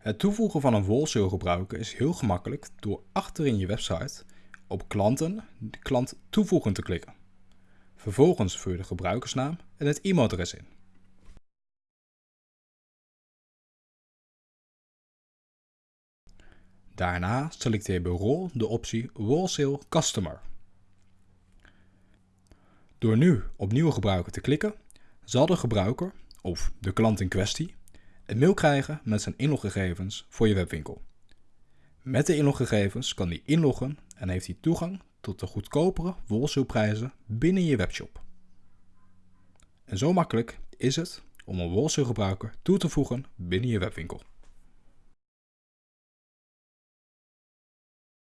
Het toevoegen van een wholesale gebruiker is heel gemakkelijk door achterin je website op klanten de klant toevoegen te klikken. Vervolgens vul je de gebruikersnaam en het e-mailadres in. Daarna selecteer bij rol de optie Wholesale Customer. Door nu op nieuwe gebruiker te klikken, zal de gebruiker, of de klant in kwestie, een mail krijgen met zijn inloggegevens voor je webwinkel. Met de inloggegevens kan hij inloggen en heeft hij toegang tot de goedkopere wholesale binnen je webshop. En zo makkelijk is het om een wholesale toe te voegen binnen je webwinkel.